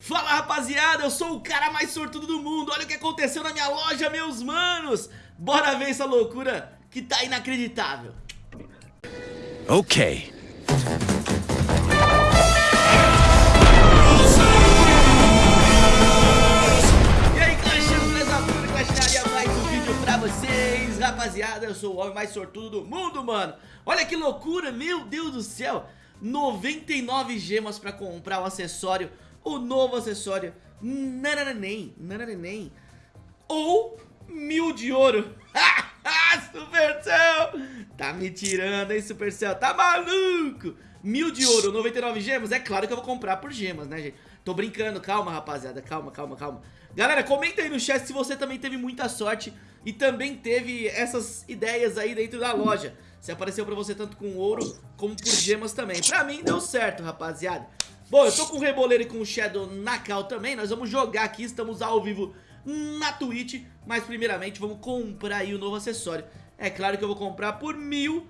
Fala rapaziada, eu sou o cara mais sortudo do mundo. Olha o que aconteceu na minha loja, meus manos. Bora ver essa loucura que tá inacreditável. Ok. E aí, Clashers, beleza? Tudo Clasharia, mais um vídeo pra vocês. Rapaziada, eu sou o homem mais sortudo do mundo, mano. Olha que loucura, meu Deus do céu. 99 gemas pra comprar o acessório O novo acessório Nananém, nananém Ou mil de ouro. Supercell! Tá me tirando, hein, Supercell? Tá maluco? Mil de ouro, 99 gemas? É claro que eu vou comprar por gemas, né, gente? Tô brincando, calma, rapaziada Calma, calma, calma. Galera, comenta aí no chat se você também teve muita sorte E também teve essas ideias aí dentro da loja Se apareceu pra você tanto com ouro Como por gemas também. Pra mim deu certo, rapaziada. Bom, eu tô com o Reboleiro e com o Shadow na cal também. Nós vamos jogar aqui, estamos ao vivo na Twitch. Mas primeiramente vamos comprar aí o novo acessório. É claro que eu vou comprar por mil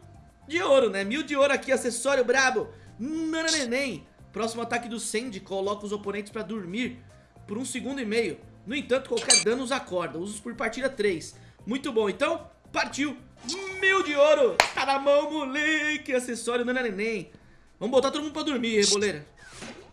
de ouro, né? Mil de ouro aqui, acessório brabo. Nananeném. Próximo ataque do Sandy. Coloca os oponentes pra dormir por um segundo e meio. No entanto, qualquer dano os acorda. Usos por partida 3 Muito bom, então, partiu. Mil de ouro. Tá na mão, moleque. Acessório nananeném Vamos botar todo mundo pra dormir, Reboleira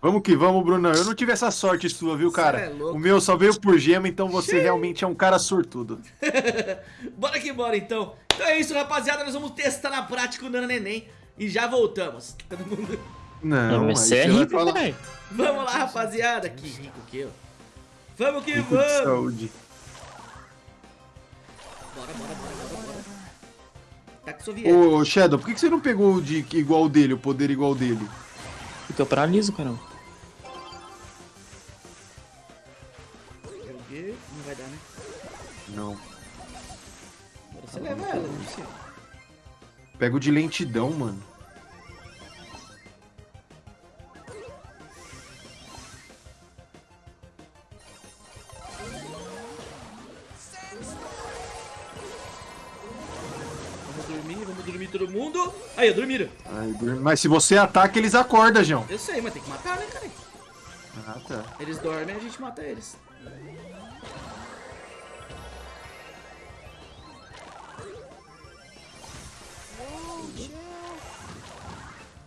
Vamos que vamos, Brunão. Eu não tive essa sorte sua, viu, cara? É louco. o meu só veio por gema, então você realmente é um cara sortudo. bora que bora então. Então é isso rapaziada, nós vamos testar na prática o Nano Neném E já voltamos. Todo mundo... Não, mas aí você é rico, falar. velho. Vamos lá rapaziada. Que rico que eu? Vamos que rico de vamos. saúde. Bora, bora, bora, Tá soviético Ô, Shadow, por que que você não pegou o de igual dele, o poder igual dele? Porque eu paraliso, caramba. Não vai dar né Não. Agora você leva ela, não precisa Pega o de lentidão, mano. Dormir, vamos dormir todo mundo Aí, dormiram Ai, dur- Mas se você ataca, eles acordam, João. Eu sei, mas tem que matar né, cara Ah, tá. Eles dormem, a gente mata eles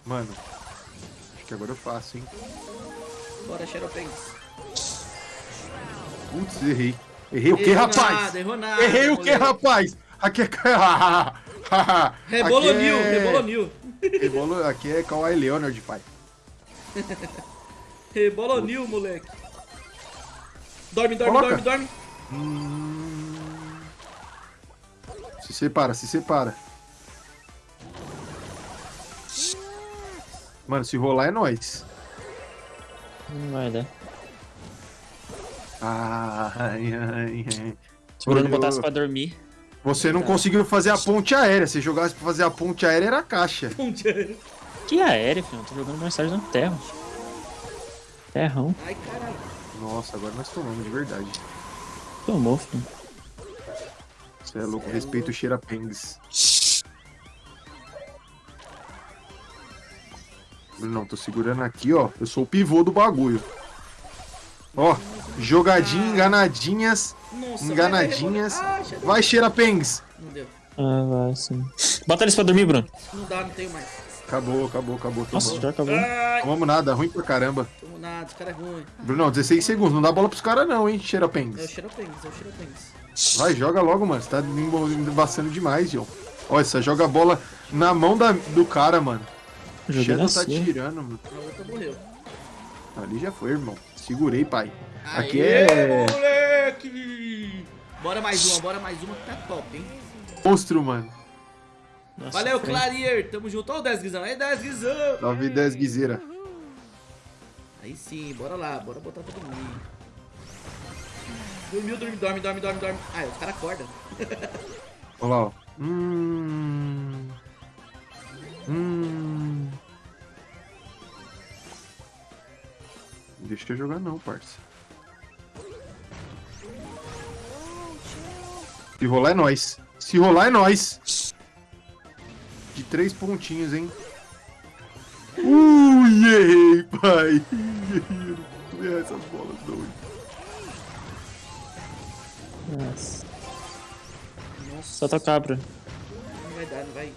Mano, acho que agora eu faço, hein? Bora, Xeropengs Putz, errei. Errei o que, rapaz? nada, errou nada, Errei o que, rapaz? Aqui é... Rebolonil, Aqui é- rebolonil Rebolo... Aqui é Kawhi Leonard, pai. Rebolonil, moleque Dorme, dorme, Coloca. dorme, dorme Se separa, se separa. Mano, se rolar é nóis. Não vai dar. Ai, ai, ai. Se o Bruno Eu- botasse pra dormir. Você não conseguiu fazer a ponte aérea. Se jogasse pra fazer a ponte aérea, era a caixa. Ponteiro. Que aéreo, filho. Eu tô jogando mais tarde na terra. Terrão. Ai, caralho Nossa, agora nós tomamos de verdade. Tomou, filho. Você é louco, respeito o Cheirapengs. Não, tô segurando aqui, ó. Eu sou o pivô do bagulho. Ó, jogadinha, enganadinhas, Nossa, enganadinhas. vai, vai, vai. Ah, Vai, Cheirapengs! Não deu Ah, vai sim. Bota eles pra dormir, Bruno. Não dá, não tenho mais Acabou, acabou, acabou. Nossa, Tomamos. já acabou. Ai, Tomamos nada, ruim pra caramba. tomo nada, esse cara é ruim Brunão, 16 segundos. Não dá bola pros caras não, hein, É o Cheirapengs. Xeropengs, é o Xeropengs Vai, joga logo, mano. Você tá embaçando demais, João. Olha, você joga a bola na mão da, do cara, mano. Joguei Shadow tá tirando, mano. A outra morreu Ali já foi, irmão. Segurei, pai. Aqui Aê, é moleque! Bora mais uma, bora mais uma que tá top, hein? monstro, mano. Nossa, Valeu, frente. Clarier! Tamo junto. Ó o 10 guizão. Aí, 10 guizão! 9 10 guiseira. Aí sim, bora lá. Bora botar pra dormir. Dormiu, dorme, dorme, dorme, dorme, dorme. Ah, os caras acordam. Olha lá, ó. Hum. Hum. Deixa eu jogar não, parça. Se rolar é nós. Se rolar é nós. De três pontinhos, hein? Ui, errei, pai. Errei, eu não tô comer essas bolas doidas. Nossa. Nossa, Só tocar, Bruno. não vai dar, não vai.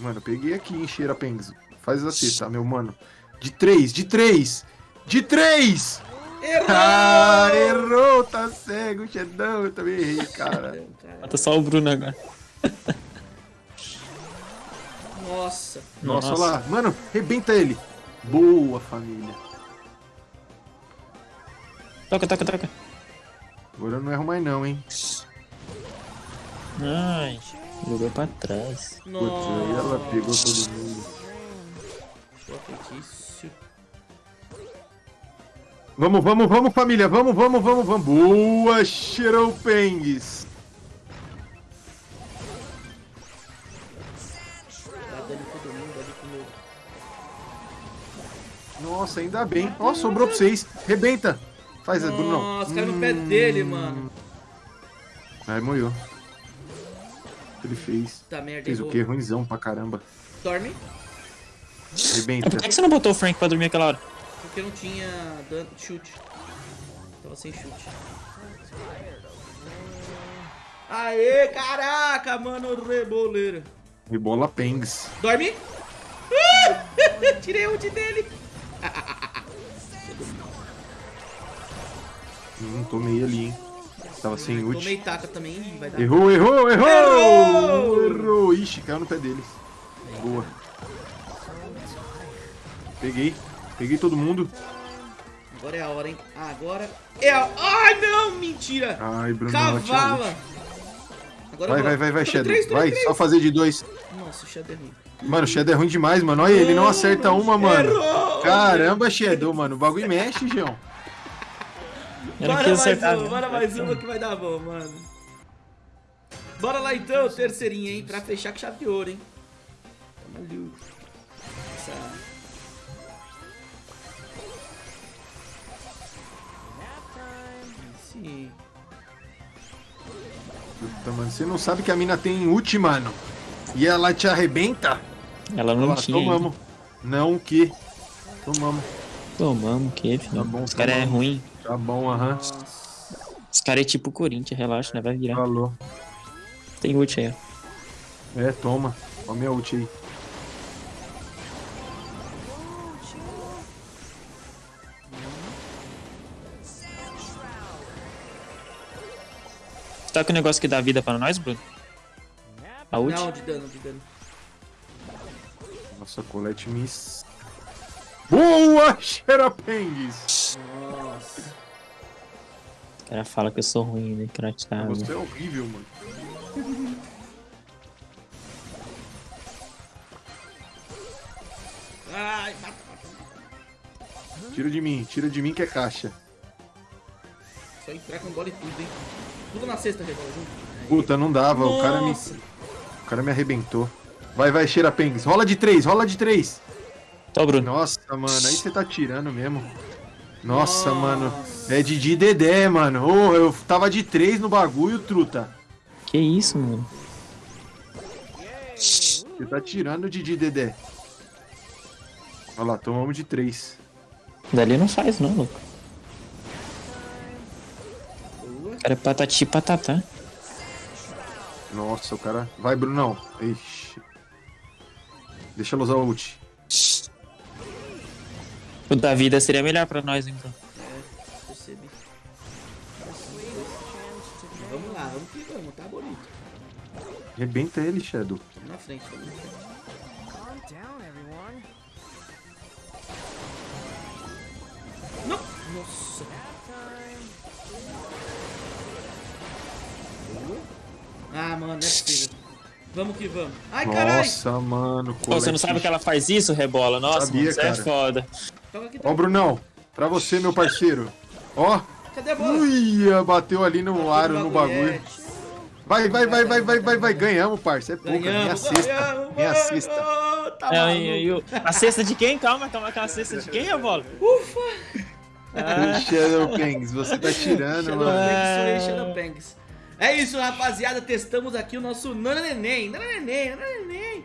Mano, eu peguei aqui em Xerapengs. Faz assim, tá, meu mano? De três, de três! De três! Errou! Ah, errou, tá cego, Xedão. Eu também errei, cara. Falta só o Bruno agora. Nossa. Nossa, olha lá. Mano, rebenta ele. Boa, família. Toca, toca, toca. Agora eu não erro mais não, hein? Ai, jogou pra trás. Putz, aí ela Nossa. pegou todo mundo. Vamos, vamos, vamos, família. Vamos, vamos, vamos, vamos. Boa, meu. Nossa, ainda bem. Ó, sobrou pra vocês. Rebenta. Faz, Bruno. Nossa, caiu no pé dele, mano. Aí morreu. O que ele fez? Tá merda, Fez o quê? Ruimzão pra caramba. Dorme, É, Rebenta. por que você não botou o Frank pra dormir aquela hora? porque não tinha dano, chute. Tava sem chute. Aê, caraca, mano, reboleira. Rebola Pengs. Dorme. Tirei o ult dele. Hum, tomei ali, hein? Tava sem ult. Tomei taca também, vai dar. Errou, errou, errou! Errou! Errou! Ixi, caiu no pé dele. Boa. Peguei. Peguei todo mundo. Agora é a hora, hein? Agora é a... Ai, não, mentira. Ai, Bruno, Cavala. Agora Vai, vai, vai, vai, Shadow. três, Vai, três. só fazer de dois. Nossa, o Shadow é ruim. Mano, o Shadow é ruim demais, mano. Olha, ele não acerta uma, mano. Errou! Caramba, Shadow, mano. O bagulho mexe, João. Bora mais acertar. uma, bora mais uma que vai dar bom, mano. Bora lá então, terceirinha, hein? Pra fechar com chave de ouro, hein? Tamo ali. Essa... Puta, mano, você não sabe que a mina tem ult, mano. E ela te arrebenta? Ela não Olha lá, tinha. tomamos. Não o que? Tomamos. ainda. Tomamos, que filho. Tá bom, Os caras é tomamos. ruim. Tá bom, aham. Os caras é tipo o Corinthians, relaxa, né? Vai virar. Falou. Tem ult aí, ó. É, toma. Ó minha ult aí. Tá com o negócio que dá vida pra nós, Bruno? A ult? Não, de dano, de dano. Nossa, Colette Miss. Boa, Xerapengues! Nossa. O cara fala que eu sou ruim, né? Cratado. Você é horrível, mano. Ai, mata, mata. Tira de mim, tira de mim que é caixa. Só entrar com bola e tudo, hein? Tudo na sexta, Rebola, junto. Puta, não dava, o cara me, Nossa. o cara me arrebentou. Vai, vai, Xerapengues. Rola de três, rola de três. Tô, Bruno. Nossa, mano, aí você tá tirando mesmo. Nossa, Nossa. mano. É de de Dedé, mano. Ô, eu tava de três no bagulho, truta. Que isso, mano? Você tá tirando de de Dedé. Olha lá, tomamos de três. Dali não faz, não, louco. Boa. O cara é patati patatá. Nossa, o cara. Vai, Brunão. Ixi. Deixa ela usar o ult. O da vida seria melhor pra nós, hein, Bruno? É, percebi. Vamos lá, vamos que vamos, tá bonito. Rebenta ele, Shadow. Na frente, na frente. Não! Nossa! Mano, não é possível. Vamos que vamos. Ai, caralho! Nossa, mano. Pô, você não sabe que ela faz isso, Rebola? Nossa, Sabia, mano, isso é foda. Ó. Brunão. Pra você, meu parceiro. Ó. Cadê a bola? Uia, bateu ali no aro, no bagulho. Vai, vai, vai, vai, vai, vai, vai. Ganhamos, parça. É pouca. Minha Ganhamos, sexta. ganhamos, Minha mano. sexta. Tá É, e- e a cesta de quem? Calma, calma, calma. A cesta de quem, Rebola? Ufa! Ah, Shadow Pangs, você tá tirando, Shadow mano. Banks, Shadow Banks. É isso, rapaziada. Testamos aqui o nosso Nananeném. Nananeném, Nananeném.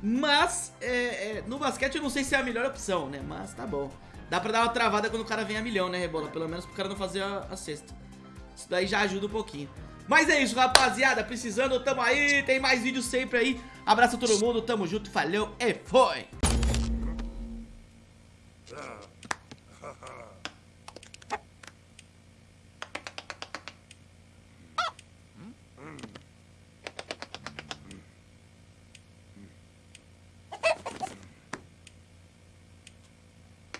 Mas, é, é, no basquete eu não sei se é a melhor opção, né? Mas tá bom. Dá pra dar uma travada quando o cara vem a milhão, né, Rebola? Pelo menos pro cara não fazer a, a cesta. Isso daí já ajuda um pouquinho. Mas é isso, rapaziada. Precisando, tamo aí. Tem mais vídeos sempre aí. Abraço a todo mundo. Tamo junto. Falou e foi.